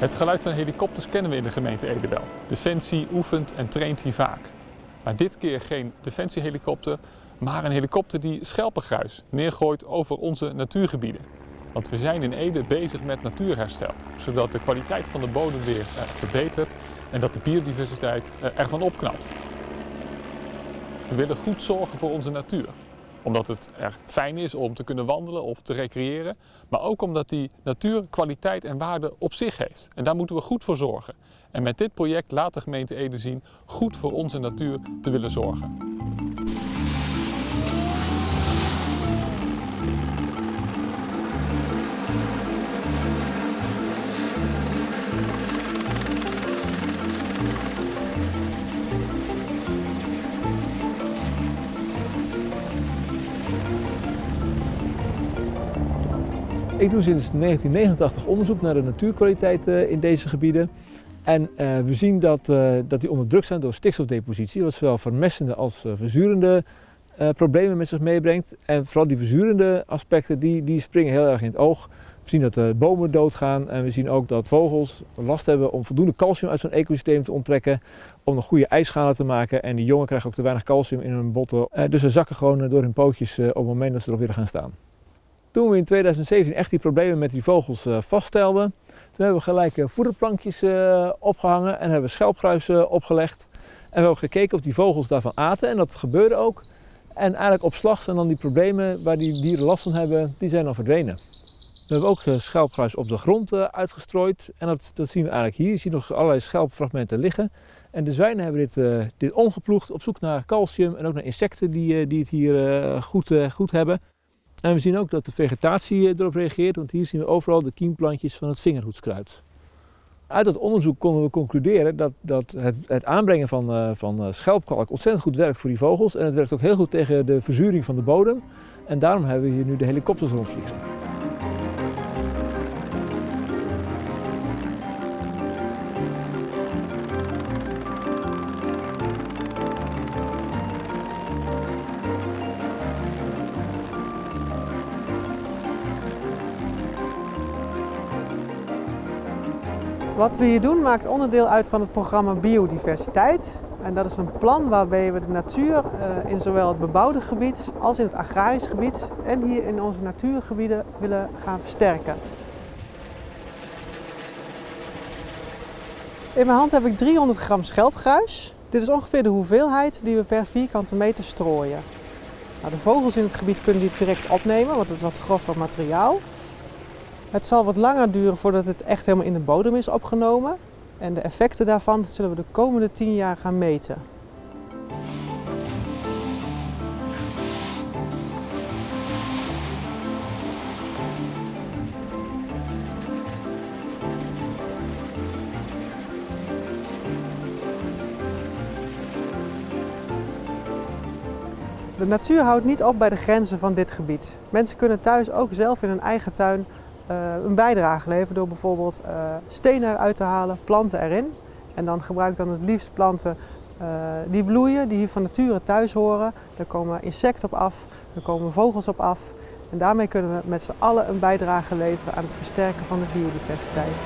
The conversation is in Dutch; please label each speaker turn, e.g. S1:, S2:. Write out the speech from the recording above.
S1: Het geluid van helikopters kennen we in de gemeente Ede wel. Defensie oefent en traint hier vaak. Maar dit keer geen defensiehelikopter, maar een helikopter die schelpengruis neergooit over onze natuurgebieden. Want we zijn in Ede bezig met natuurherstel, zodat de kwaliteit van de bodem weer eh, verbetert en dat de biodiversiteit eh, ervan opknapt. We willen goed zorgen voor onze natuur omdat het er fijn is om te kunnen wandelen of te recreëren. Maar ook omdat die natuur kwaliteit en waarde op zich heeft. En daar moeten we goed voor zorgen. En met dit project laat de gemeente Ede zien goed voor onze natuur te willen zorgen.
S2: Ik doe sinds 1989 onderzoek naar de natuurkwaliteit eh, in deze gebieden. En uh, we zien dat, uh, dat die onder druk zijn door stikstofdepositie, wat zowel vermestende als verzurende problemen met zich meebrengt. En vooral die verzurende aspecten, die, die springen heel erg in het oog. We zien dat de bomen doodgaan en we zien ook dat vogels last hebben om voldoende calcium uit zo'n ecosysteem te onttrekken. Om nog goede ijsschalen te maken. En die jongen krijgen ook te weinig calcium in hun botten. dus ze zakken gewoon door hun pootjes op het moment dat ze erop willen gaan staan. Toen we in 2017 echt die problemen met die vogels uh, vaststelden, toen hebben we gelijk uh, voederplankjes uh, opgehangen en hebben we schelpgruis opgelegd. En we hebben gekeken of die vogels daarvan aten en dat gebeurde ook. En eigenlijk op slag zijn dan die problemen waar die dieren last van hebben, die zijn dan verdwenen. We hebben ook schelpgruis op de grond uitgestrooid en dat, dat, zien we eigenlijk hier. Je ziet nog allerlei schelpfragmenten liggen. En de zwijnen hebben dit, dit omgeploegd op zoek naar calcium en ook naar insecten die, die het hier goed, goed hebben. En we zien ook dat de vegetatie eh, erop reageert, want hier zien we overal de kiemplantjes van het vingerhoedskruid. Uit dat onderzoek konden we concluderen dat, dat het, het aanbrengen van, uh, van eh, schelpkalk ontzettend goed werkt voor die vogels. En het werkt ook heel goed tegen de verzuring van de bodem. En daarom hebben we hier nu de helikopters rondvliegen.
S3: Wat we hier doen maakt onderdeel uit van het programma Biodiversiteit. En dat is een plan waarbij we de natuur eh, in zowel het bebouwde gebied als in het agrarisch gebied en hier in onze natuurgebieden willen gaan versterken. In mijn hand heb ik 300 gram schelpgruis. Dit is ongeveer de hoeveelheid die we per vierkante meter strooien. Nou, de vogels in het gebied kunnen dit direct opnemen, want het is wat grover materiaal. Het zal wat langer duren voordat het echt helemaal in de bodem is opgenomen. En de effecten daarvan zullen we de komende 10 jaar gaan meten. De natuur houdt niet op bij de grenzen van dit gebied. Mensen kunnen thuis ook zelf in hun eigen tuin een bijdrage leveren door bijvoorbeeld uh, stenen eruit te halen, planten erin. En dan gebruik ik dan het liefst planten uh, die bloeien, die hier van nature thuis horen. Daar komen insecten op af, daar komen vogels op af. En daarmee kunnen we met z'n allen een bijdrage leveren aan het versterken van de biodiversiteit.